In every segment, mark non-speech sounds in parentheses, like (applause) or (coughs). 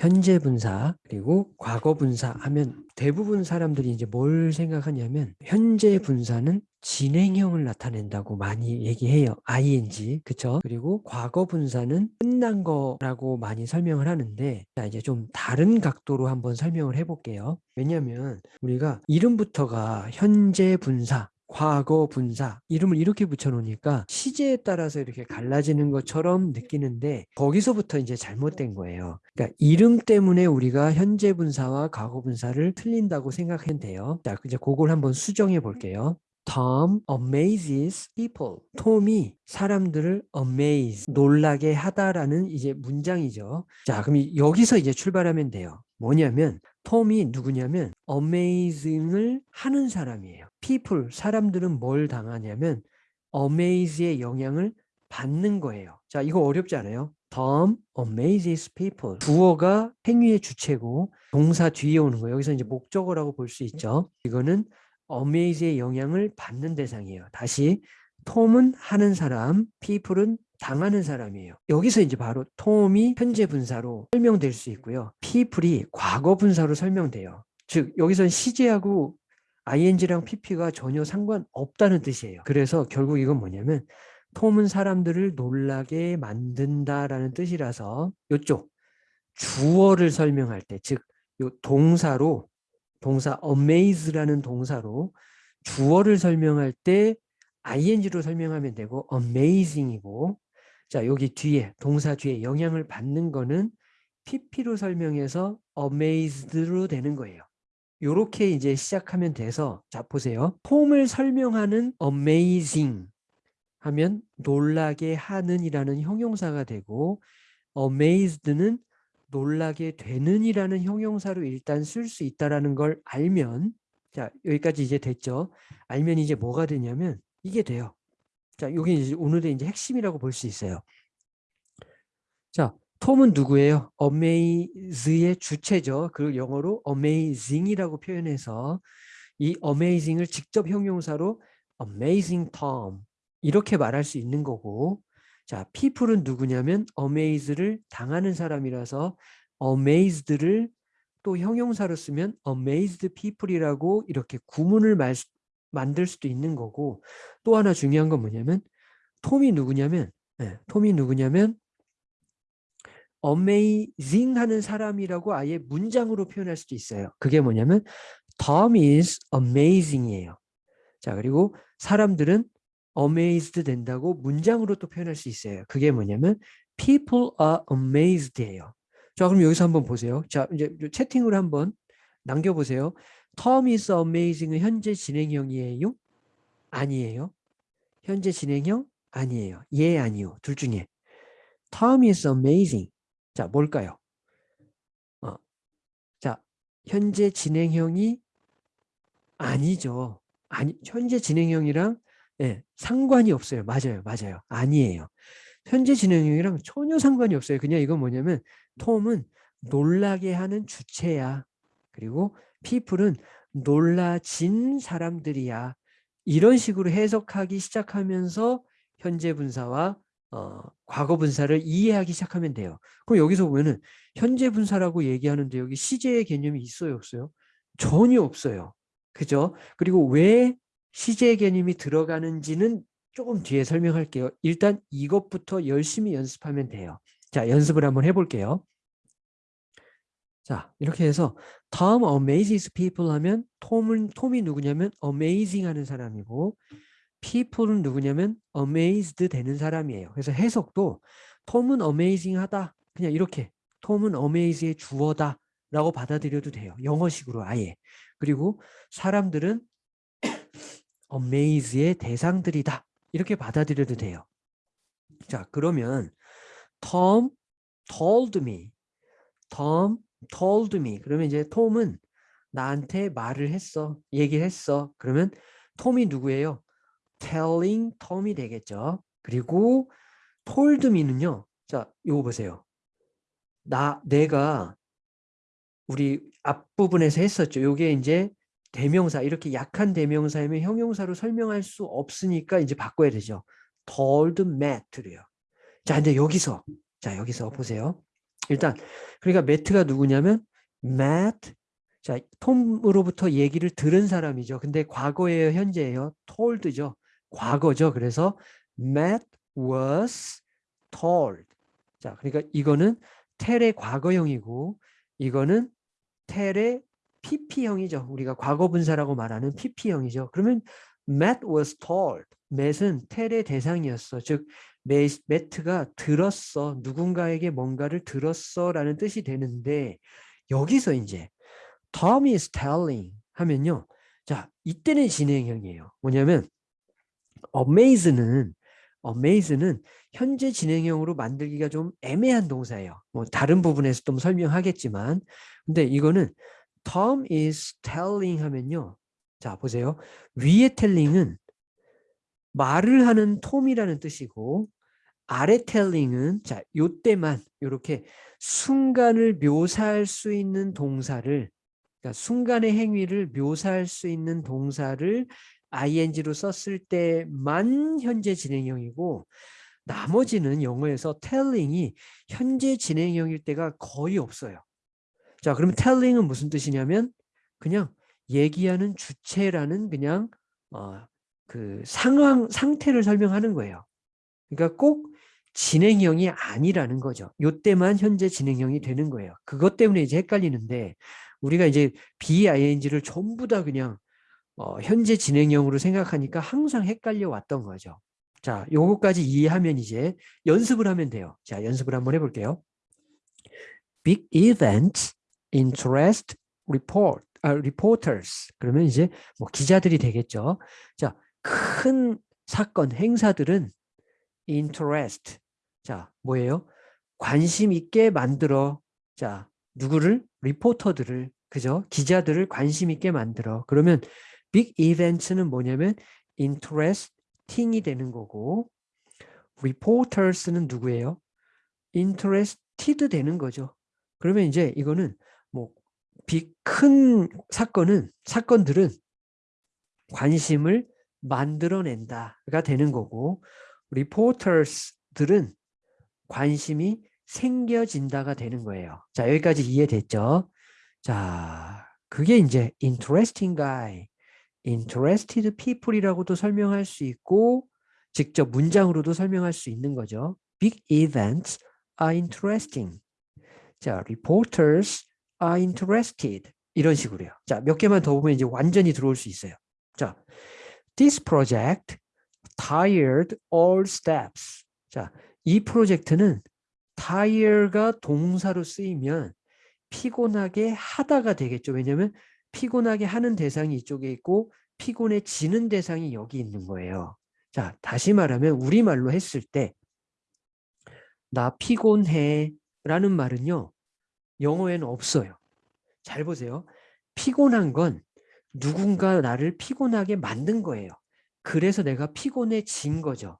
현재 분사 그리고 과거 분사 하면 대부분 사람들이 이제 뭘 생각하냐면 현재 분사는 진행형을 나타낸다고 많이 얘기해요. ing 그쵸? 그리고 과거 분사는 끝난 거라고 많이 설명을 하는데 자 이제 좀 다른 각도로 한번 설명을 해볼게요. 왜냐하면 우리가 이름부터가 현재 분사 과거 분사 이름을 이렇게 붙여놓으니까 시제에 따라서 이렇게 갈라지는 것처럼 느끼는데 거기서부터 이제 잘못된 거예요. 그러니까 이름 때문에 우리가 현재 분사와 과거 분사를 틀린다고 생각하면 돼요. 자, 이제 그걸 한번 수정해 볼게요. Tom amazes people. 톰이 사람들을 amaze, 놀라게 하다라는 이제 문장이죠. 자, 그럼 여기서 이제 출발하면 돼요. 뭐냐면 톰이 누구냐면 amazing을 하는 사람이에요. people, 사람들은 뭘 당하냐면 amaze의 영향을 받는 거예요. 자, 이거 어렵지 않아요? Tom amazes people. 주어가 행위의 주체고 동사 뒤에 오는 거예요. 여기서 이제 목적어라고 볼 수 있죠. 이거는 amaze의 영향을 받는 대상이에요. 다시 톰은 하는 사람, people은 당하는 사람이에요. 여기서 이제 바로 톰이 현재 분사로 설명될 수 있고요. people이 과거 분사로 설명돼요. 즉 여기선 시제하고 ing랑 pp가 전혀 상관없다는 뜻이에요. 그래서 결국 이건 뭐냐면 톰은 사람들을 놀라게 만든다라는 뜻이라서 이쪽 주어를 설명할 때 즉 요 동사로 동사 amaze라는 동사로 주어를 설명할 때 ing로 설명하면 되고 amazing이고 자 여기 뒤에 동사 뒤에 영향을 받는 거는 pp로 설명해서 amazed로 되는 거예요. 이렇게 이제 시작하면 돼서 자 보세요. 폼을 설명하는 amazing 하면 놀라게 하는 이라는 형용사가 되고 amazed는 놀라게 되는 이라는 형용사로 일단 쓸 수 있다라는 걸 알면 자 여기까지 이제 됐죠. 알면 이제 뭐가 되냐면 이게 돼요. 자, 여기 이제 오늘의 이제 핵심이라고 볼 수 있어요. 자, 톰은 누구예요? amaze의 주체죠. 그 영어로 amazing이라고 표현해서 이 amazing을 직접 형용사로 amazing Tom 이렇게 말할 수 있는 거고 자, people은 누구냐면 amaze를 당하는 사람이라서 amazed를 또 형용사로 쓰면 amazed people이라고 이렇게 구문을 말, 만들 수도 있는 거고 또 하나 중요한 건 뭐냐면 톰이 누구냐면 네, 톰이 누구냐면 amazing 하는 사람이라고 아예 문장으로 표현할 수도 있어요. 그게 뭐냐면 Tom is amazing이에요. 자 그리고 사람들은 amazed 된다고 문장으로 또 표현할 수 있어요. 그게 뭐냐면 people are amazed예요. 자 그럼 여기서 한번 보세요. 자 이제 채팅으로 한번 남겨보세요. Tom is amazing은 현재 진행형이에요? 아니에요. 현재 진행형? 아니에요. 예, 아니요. 둘 중에. Tom is amazing. 자, 뭘까요? 어. 자, 현재 진행형이 아니죠. 아니, 현재 진행형이랑 예, 상관이 없어요. 맞아요. 맞아요. 아니에요. 현재 진행형이랑 전혀 상관이 없어요. 그냥 이건 뭐냐면 톰은 놀라게 하는 주체야. 그리고 people은 놀라진 사람들이야. 이런 식으로 해석하기 시작하면서 현재 분사와 어, 과거 분사를 이해하기 시작하면 돼요. 그럼 여기서 보면은 현재 분사라고 얘기하는데 여기 시제의 개념이 있어요, 없어요? 전혀 없어요. 그죠? 그리고 왜 시제의 개념이 들어가는지는 조금 뒤에 설명할게요. 일단 이것부터 열심히 연습하면 돼요. 자, 연습을 한번 해볼게요. 자 이렇게 해서 Tom amazes people 하면 톰은, 톰이 누구냐면 amazing 하는 사람이고 people은 누구냐면 amazed 되는 사람이에요. 그래서 해석도 톰은 amazing 하다 그냥 이렇게 톰은 amaze의 주어다 라고 받아들여도 돼요. 영어식으로 아예. 그리고 사람들은 (coughs) amaze의 대상들이다 이렇게 받아들여도 돼요. 자 그러면 Tom told me Tom told me. 그러면 이제 톰은 나한테 말을 했어 얘기를 했어. 그러면 톰이 누구예요? Telling 톰이 되겠죠. 그리고 told me는요 자 이거 보세요. 나 내가 우리 앞부분에서 했었죠. 요게 이제 대명사 이렇게 약한 대명사이면 형용사로 설명할 수 없으니까 이제 바꿔야 되죠. Told Matt래요. 자 근데 여기서 자 여기서 보세요 일단 그러니까 매트가 누구냐면 Matt 자 톰으로부터 얘기를 들은 사람이죠. 근데 과거예요, 현재예요. told죠. 과거죠. 그래서 Matt was told. 자, 그러니까 이거는 텔의 과거형이고 이거는 텔의 PP형이죠. 우리가 과거분사라고 말하는 PP형이죠. 그러면 Matt was told. Matt은 텔의 대상이었어. 즉 매트가 들었어. 누군가에게 뭔가를 들었어 라는 뜻이 되는데 여기서 이제 Tom is telling 하면요. 자, 이때는 진행형이에요. 뭐냐면 amaze는 amaze는 현재 진행형으로 만들기가 좀 애매한 동사예요. 뭐 다른 부분에서 좀 설명하겠지만 근데 이거는 Tom is telling 하면요. 자, 보세요. 위에 telling은 말을 하는 톰이라는 뜻이고 아래 telling은 자, 요때만 이렇게 순간을 묘사할 수 있는 동사를 그러니까 순간의 행위를 묘사할 수 있는 동사를 ing로 썼을 때만 현재 진행형이고 나머지는 영어에서 telling이 현재 진행형일 때가 거의 없어요. 자, 그러면 telling은 무슨 뜻이냐면 그냥 얘기하는 주체라는 그냥 어, 그 상황 상태를 설명하는 거예요. 그러니까 꼭 진행형이 아니라는 거죠. 요때만 현재 진행형이 되는 거예요. 그것 때문에 이제 헷갈리는데 우리가 이제 BING를 전부 다 그냥 어, 현재 진행형으로 생각하니까 항상 헷갈려 왔던 거죠. 자, 요거까지 이해하면 이제 연습을 하면 돼요. 자, 연습을 한번 해볼게요. Big events interest report, 아, reporters. 그러면 이제 뭐 기자들이 되겠죠. 자, 큰 사건, 행사들은 interest. 자, 뭐예요? 관심 있게 만들어. 자, 누구를? 리포터들을, 그죠? 기자들을 관심 있게 만들어. 그러면 빅 이벤트는 뭐냐면 interesting이 되는 거고 reporters는 누구예요? interested 되는 거죠. 그러면 이제 이거는 뭐큰 사건은 사건들은 관심을 만들어낸다가 되는 거고 reporters들은 관심이 생겨진다가 되는 거예요. 자 여기까지 이해됐죠? 자 그게 이제 interesting guy interested people이라고도 설명할 수 있고 직접 문장으로도 설명할 수 있는 거죠. Big events are interesting. 자, reporters are interested. 이런 식으로요. 자, 몇 개만 더 보면 이제 완전히 들어올 수 있어요. 자, this project tired all steps. 자, 이 프로젝트는 tire가 동사로 쓰이면 피곤하게 하다가 되겠죠. 왜냐하면 피곤하게 하는 대상이 이쪽에 있고 피곤해지는 대상이 여기 있는 거예요. 자, 다시 말하면 우리말로 했을 때 나 피곤해 라는 말은요. 영어에는 없어요. 잘 보세요. 피곤한 건 누군가 나를 피곤하게 만든 거예요. 그래서 내가 피곤해진 거죠.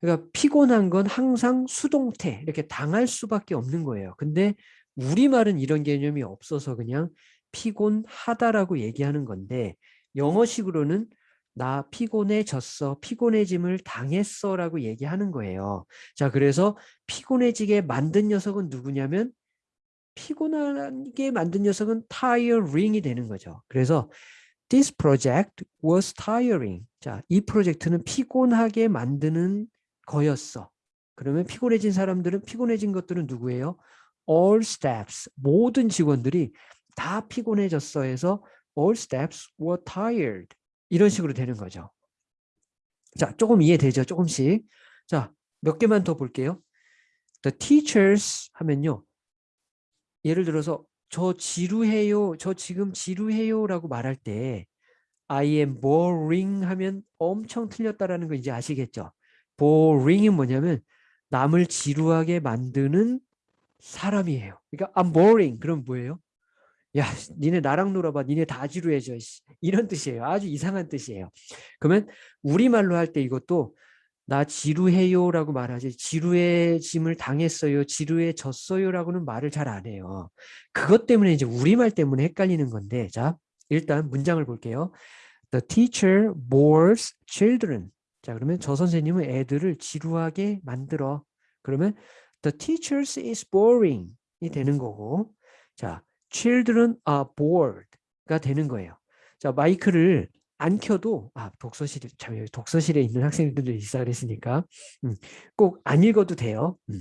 그러니까 피곤한 건 항상 수동태 이렇게 당할 수밖에 없는 거예요. 근데 우리말은 이런 개념이 없어서 그냥 피곤하다라고 얘기하는 건데 영어식으로는 나 피곤해졌어, 피곤해짐을 당했어 라고 얘기하는 거예요. 자, 그래서 피곤해지게 만든 녀석은 누구냐면 피곤하게 만든 녀석은 tiring이 되는 거죠. 그래서 this project was tiring. 자, 이 프로젝트는 피곤하게 만드는 거였어. 그러면 피곤해진 사람들은 피곤해진 것들은 누구예요? all staffs, 모든 직원들이 다 피곤해졌어 해서 all staffs were tired. 이런 식으로 되는 거죠. 자, 조금 이해되죠? 조금씩. 자, 몇 개만 더 볼게요. The teachers 하면요. 예를 들어서 저 지루해요. 저 지금 지루해요 라고 말할 때 I am boring 하면 엄청 틀렸다라는 거 이제 아시겠죠? boring은 뭐냐면 남을 지루하게 만드는 사람이에요. 그러니까 I'm boring. 그럼 뭐예요? 야, 니네 나랑 놀아봐. 니네 다 지루해져. 이런 뜻이에요. 아주 이상한 뜻이에요. 그러면 우리말로 할 때 이것도 나 지루해요 라고 말하지 지루해짐을 당했어요. 지루해졌어요 라고는 말을 잘 안 해요. 그것 때문에 이제 우리말 때문에 헷갈리는 건데 자 일단 문장을 볼게요. The teacher bores children. 자 그러면 저 선생님은 애들을 지루하게 만들어. 그러면 the teacher is boring. 되는 거고 자 children are bored가 되는 거예요. 자 마이크를 안 켜도 아 독서실에 참 독서실에 있는 학생들도 있어 그랬으니까 음, 꼭안 읽어도 돼요. 음.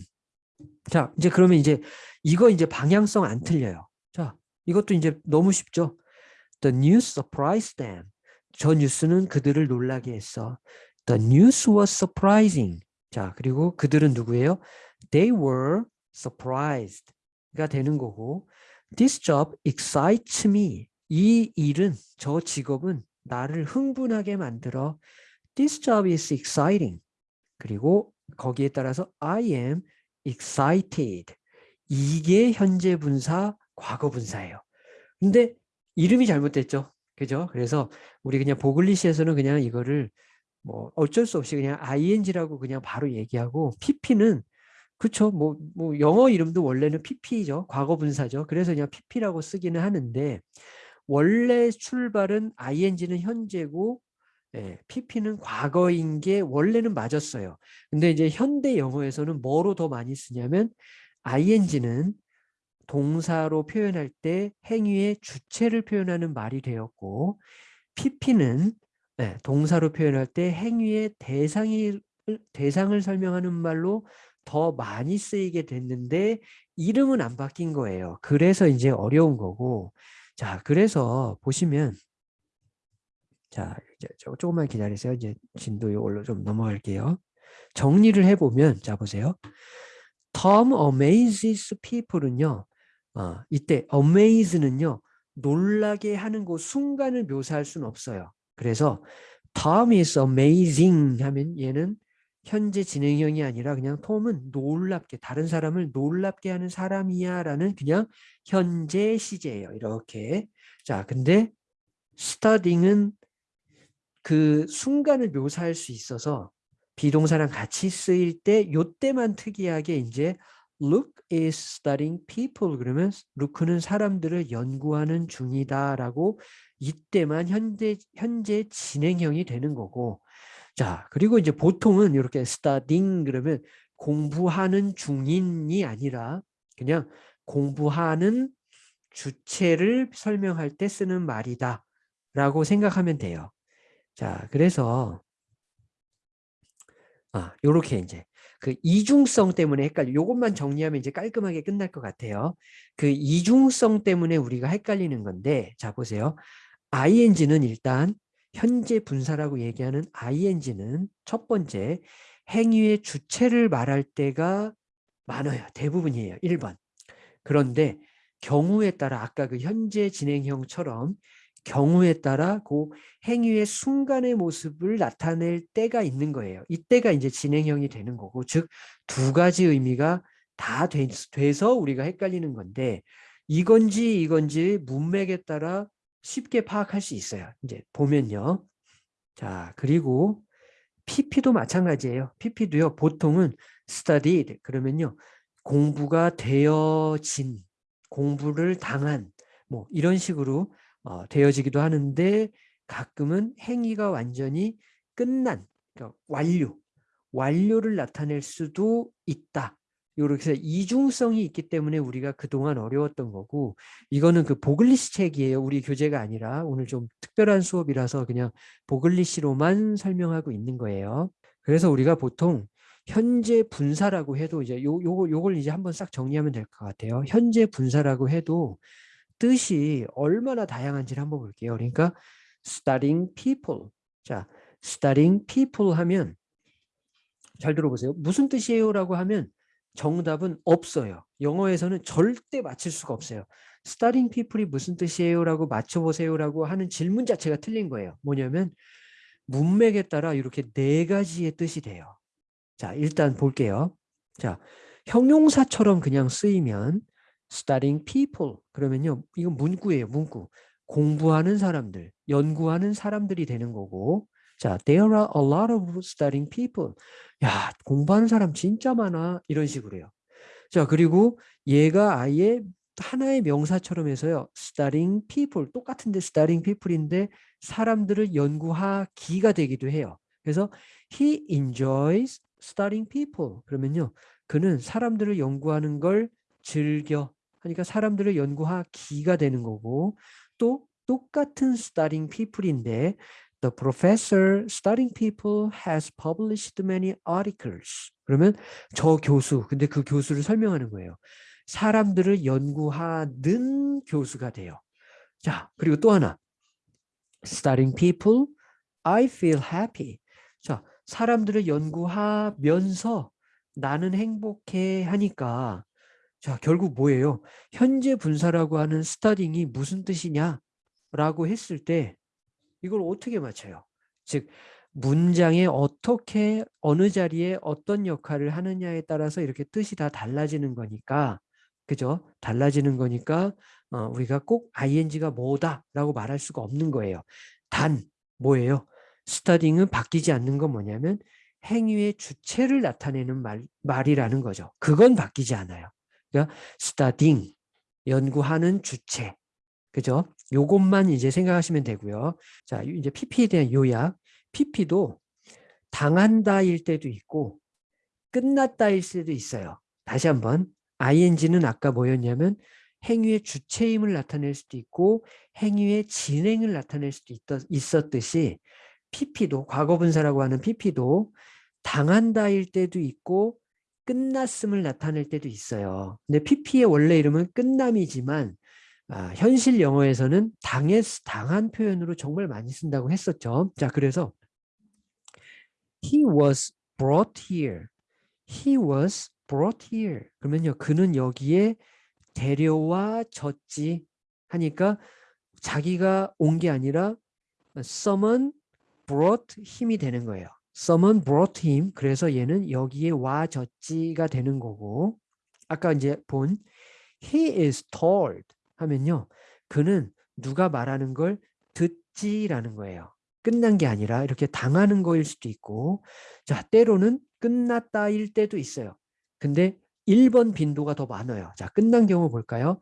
자 이제 그러면 이제 이거 이제 방향성 안 틀려요. 자 이것도 이제 너무 쉽죠. The news surprised them. 저 뉴스는 그들을 놀라게 했어. The news was surprising. 자 그리고 그들은 누구예요? They were surprised가 되는 거고 This job excites me. 이 일은 저 직업은 나를 흥분하게 만들어 This job is exciting. 그리고 거기에 따라서 I am excited. 이게 현재 분사, 과거 분사예요. 근데 이름이 잘못됐죠. 그죠? 그래서 우리 그냥 보글리시에서는 그냥 이거를 뭐 어쩔 수 없이 그냥 ing라고 그냥 바로 얘기하고 pp는 그쵸 뭐, 뭐 영어 이름도 원래는 pp죠 과거 분사죠 그래서 그냥 pp라고 쓰기는 하는데 원래 출발은 ing는 현재고 예, pp는 과거인 게 원래는 맞았어요. 근데 이제 현대 영어에서는 뭐로 더 많이 쓰냐면 ing는 동사로 표현할 때 행위의 주체를 표현하는 말이 되었고 pp는 예, 동사로 표현할 때 행위의 대상이 대상을 설명하는 말로 더 많이 쓰이게 됐는데 이름은 안 바뀐 거예요. 그래서 이제 어려운 거고 자, 그래서 보시면 자, 이제 조금만 기다리세요. 이제 진도 이걸로 좀 넘어갈게요. 정리를 해보면 자 보세요. Tom amazes people은요. 어, 이때 amaze는요. 놀라게 하는 그 순간을 묘사할 수는 없어요. 그래서 Tom is amazing 하면 얘는 현재 진행형이 아니라 그냥 톰은 놀랍게 다른 사람을 놀랍게 하는 사람이야 라는 그냥 현재 시제예요. 이렇게. 자, 근데 studying은 그 순간을 묘사할 수 있어서 비동사랑 같이 쓰일 때 요때만 특이하게 이제 Luke is studying people 그러면 루크는 사람들을 연구하는 중이다 라고 이때만 현재 현재 진행형이 되는 거고 자, 그리고 이제 보통은 이렇게 studying 그러면 공부하는 중인이 아니라 그냥 공부하는 주체를 설명할 때 쓰는 말이다 라고 생각하면 돼요. 자, 그래서 아, 요렇게 이제 그 이중성 때문에 헷갈려. 요것만 정리하면 이제 깔끔하게 끝날 것 같아요. 그 이중성 때문에 우리가 헷갈리는 건데 자 보세요. ing는 일단 현재 분사라고 얘기하는 ing는 첫 번째 행위의 주체를 말할 때가 많아요. 대부분이에요. 1번. 그런데 경우에 따라 아까 그 현재 진행형처럼 경우에 따라 그 행위의 순간의 모습을 나타낼 때가 있는 거예요. 이때가 이제 진행형이 되는 거고 즉 두 가지 의미가 다 돼서 우리가 헷갈리는 건데 이건지 이건지 문맥에 따라 쉽게 파악할 수 있어요. 이제 보면요. 자, 그리고 PP도 마찬가지예요. PP도요. 보통은 studied 그러면요. 공부가 되어진, 공부를 당한 뭐 이런 식으로 어, 되어지기도 하는데 가끔은 행위가 완전히 끝난, 그러니까 완료, 완료를 나타낼 수도 있다. 이렇게 이중성이 있기 때문에 우리가 그동안 어려웠던 거고 이거는 그 보글리시 책이에요. 우리 교재가 아니라 오늘 좀 특별한 수업이라서 그냥 보글리시로만 설명하고 있는 거예요. 그래서 우리가 보통 현재 분사라고 해도 이제 요, 요, 요걸 이제 한번 싹 정리하면 될 것 같아요. 현재 분사라고 해도 뜻이 얼마나 다양한지를 한번 볼게요. 그러니까 studying people. 자, studying people 하면 잘 들어보세요. 무슨 뜻이에요? 라고 하면 정답은 없어요. 영어에서는 절대 맞힐 수가 없어요. studying people이 무슨 뜻이에요? 라고 맞춰보세요. 라고 하는 질문 자체가 틀린 거예요. 뭐냐면 문맥에 따라 이렇게 네 가지의 뜻이 돼요. 자, 일단 볼게요. 자, 형용사처럼 그냥 쓰이면 studying people 그러면요. 이건 문구예요. 문구. 공부하는 사람들, 연구하는 사람들이 되는 거고 자, there are a lot of studying people. 야, 공부하는 사람 진짜 많아. 이런 식으로 해요. 자, 그리고 얘가 아예 하나의 명사처럼 해서요. studying people. 똑같은데 studying people인데 사람들을 연구하기가 되기도 해요. 그래서 he enjoys studying people. 그러면요. 그는 사람들을 연구하는 걸 즐겨 하니까 사람들을 연구하기가 되는 거고 또 똑같은 studying people인데 The professor studying people has published many articles. 그러면 저 교수, 근데 그 교수를 설명하는 거예요. 사람들을 연구하는 교수가 돼요. 자, 그리고 또 하나. Studying people, I feel happy. 자, 사람들을 연구하면서 나는 행복해 하니까 자, 결국 뭐예요? 현재 분사라고 하는 스타딩이 무슨 뜻이냐? 라고 했을 때 이걸 어떻게 맞춰요? 즉 문장에 어떻게 어느 자리에 어떤 역할을 하느냐에 따라서 이렇게 뜻이 다 달라지는 거니까 그죠? 달라지는 거니까 어, 우리가 꼭 ing가 뭐다 라고 말할 수가 없는 거예요. 단 뭐예요? 스타딩은 바뀌지 않는 건 뭐냐면 행위의 주체를 나타내는 말, 말이라는 거죠. 그건 바뀌지 않아요. 그러니까 studying 연구하는 주체 그죠? 요것만 이제 생각하시면 되고요. 자, 이제 PP에 대한 요약. PP도 당한다일 때도 있고 끝났다일 때도 있어요. 다시 한번 ing는 아까 뭐였냐면 행위의 주체임을 나타낼 수도 있고 행위의 진행을 나타낼 수도 있었듯이 PP도 과거분사라고 하는 PP도 당한다일 때도 있고 끝났음을 나타낼 때도 있어요. 근데 PP의 원래 이름은 끝남이지만 아, 현실 영어에서는 당했, 당한 표현으로 정말 많이 쓴다고 했었죠. 자, 그래서 he was brought here. he was brought here. 그러면요, 그는 여기에 데려와 졌지 하니까 자기가 온 게 아니라 someone brought him이 되는 거예요. someone brought him. 그래서 얘는 여기에 와 졌지가 되는 거고 아까 이제 본 he is told. 하면요. 그는 누가 말하는 걸 듣지라는 거예요. 끝난 게 아니라 이렇게 당하는 거일 수도 있고 자 때로는 끝났다일 때도 있어요. 근데 1번 빈도가 더 많아요. 자 끝난 경우 볼까요?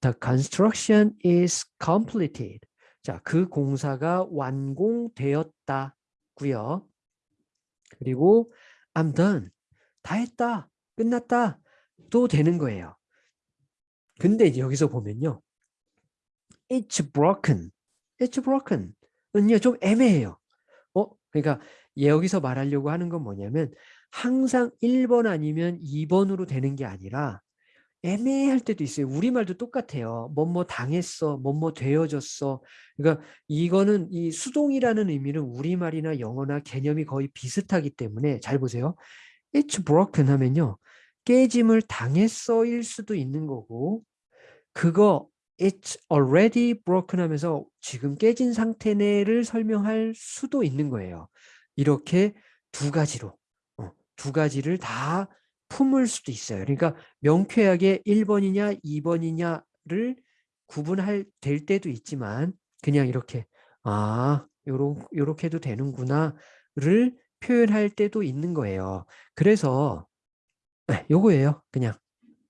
The construction is completed. 자, 그 공사가 완공되었다고요. 그리고 I'm done. 다 했다. 끝났다. 또 되는 거예요. 근데 여기서 보면요. It's broken. It's broken. 은요 좀 애매해요. 어? 그러니까 여기서 말하려고 하는 건 뭐냐면 항상 1번 아니면 2번으로 되는 게 아니라 애매할 때도 있어요. 우리말도 똑같아요. 뭐뭐 당했어, 뭐뭐 되어졌어. 그러니까 이거는 이 수동이라는 의미는 우리말이나 영어나 개념이 거의 비슷하기 때문에 잘 보세요. It's broken 하면요. 깨짐을 당했어일 수도 있는 거고 그거 it's already broken 하면서 지금 깨진 상태네를 설명할 수도 있는 거예요. 이렇게 두 가지로 어, 두 가지를 다 품을 수도 있어요. 그러니까 명쾌하게 1번이냐 2번이냐를 구분할 될 때도 있지만 그냥 이렇게 아 요런 요렇게도 되는구나를 표현할 때도 있는 거예요. 그래서 네, 요거예요. 그냥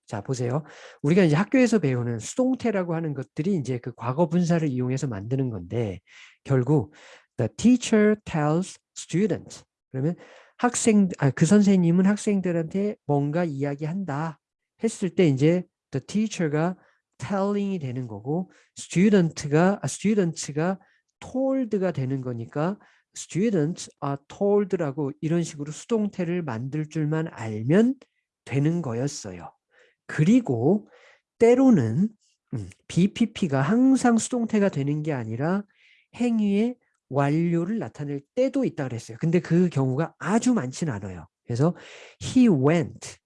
자 보세요. 우리가 이제 학교에서 배우는 수동태라고 하는 것들이 이제 그 과거 분사를 이용해서 만드는 건데 결국 the teacher tells student 그러면 학생 아, 그 선생님은 학생들한테 뭔가 이야기한다 했을 때 이제 the teacher가 telling이 되는 거고 student가 아, student가 told가 되는 거니까 students are told라고 이런 식으로 수동태를 만들 줄만 알면 되는 거였어요. 그리고 때로는 음, BPP가 항상 수동태가 되는 게 아니라 행위의 완료를 나타낼 때도 있다 그랬어요. 근데 그 경우가 아주 많지는 않아요. 그래서 he went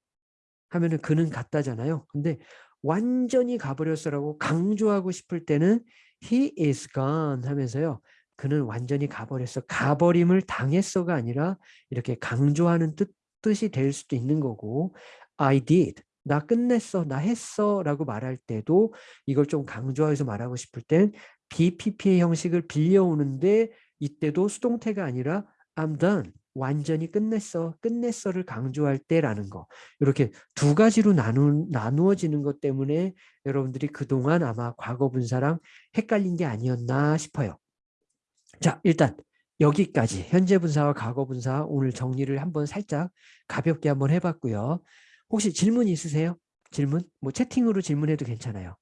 하면은 그는 갔다잖아요. 근데 완전히 가버렸어라고 강조하고 싶을 때는 he is gone 하면서요. 그는 완전히 가버렸어. 가버림을 당했어가 아니라 이렇게 강조하는 뜻, 뜻이 될 수도 있는 거고 I did. 나 끝냈어, 나 했어. 라고 말할 때도 이걸 좀 강조해서 말하고 싶을 땐 BPP의 형식을 빌려오는데 이때도 수동태가 아니라 I'm done, 완전히 끝냈어, 끝냈어를 강조할 때라는 거. 이렇게 두 가지로 나누, 나누어지는 것 때문에 여러분들이 그동안 아마 과거 분사랑 헷갈린 게 아니었나 싶어요. 자 일단 여기까지 현재 분사와 과거 분사 오늘 정리를 한번 살짝 가볍게 한번 해봤고요. 혹시 질문 있으세요? 질문? 뭐 채팅으로 질문해도 괜찮아요.